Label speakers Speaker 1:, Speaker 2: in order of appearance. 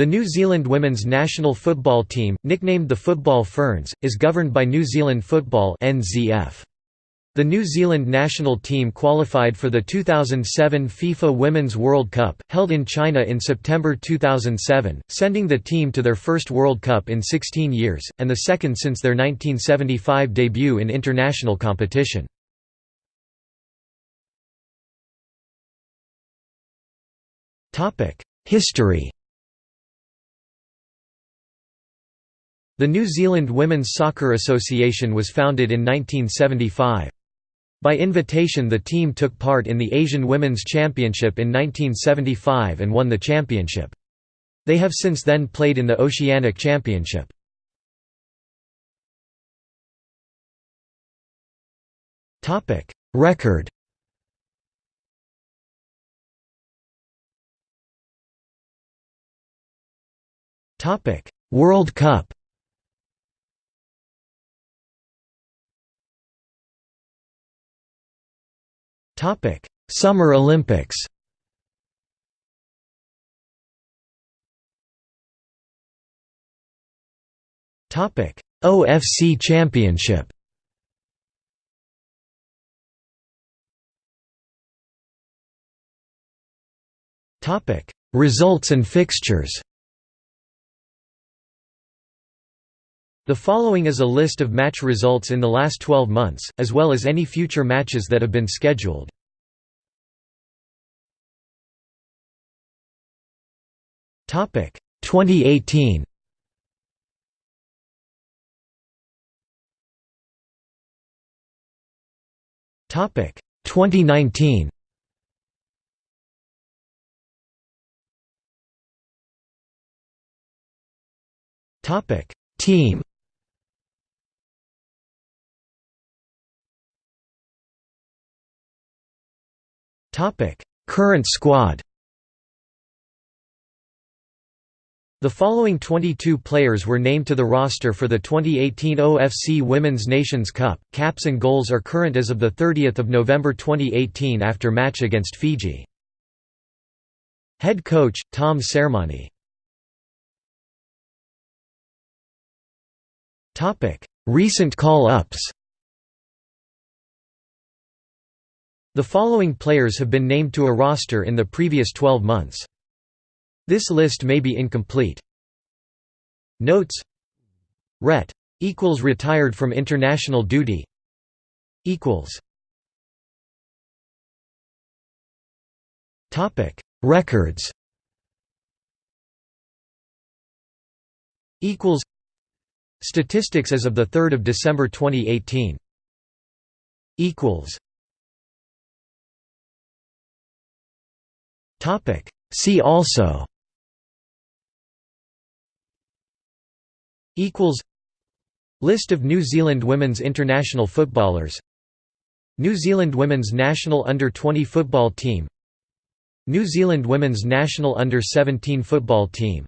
Speaker 1: The New Zealand women's national football team, nicknamed the Football Ferns, is governed by New Zealand Football (NZF). The New Zealand national team qualified for the 2007 FIFA Women's World Cup, held in China in September 2007, sending the team to their first World Cup in 16 years, and the second since their 1975 debut in international competition. History The New Zealand Women's Soccer Association was founded in 1975. By invitation the team took part in the Asian Women's Championship in 1975 and won the championship. They have since then played in the Oceanic Championship. Record World Cup Topic: Summer Olympics. Topic: OFC Championship. Topic: Results and fixtures. The following is a list of match results in the last 12 months, as well as any future matches that have been scheduled. Topic 2018. Topic 2019. Topic Team Current squad. The following 22 players were named to the roster for the 2018 OFC Women's Nations Cup. Caps and goals are current as of the 30th of November 2018 after match against Fiji. Head coach Tom Sermanni. Topic: Recent call-ups. The following players have been named to a roster in the previous 12 months. This list may be incomplete. Notes. Ret. equals retired from international duty. Equals. Topic. Records. Equals. Statistics as of the 3rd of December 2018 equals Topic. See also. Equals. List of New Zealand women's international footballers. New Zealand women's national under-20 football team. New Zealand women's national under-17 football team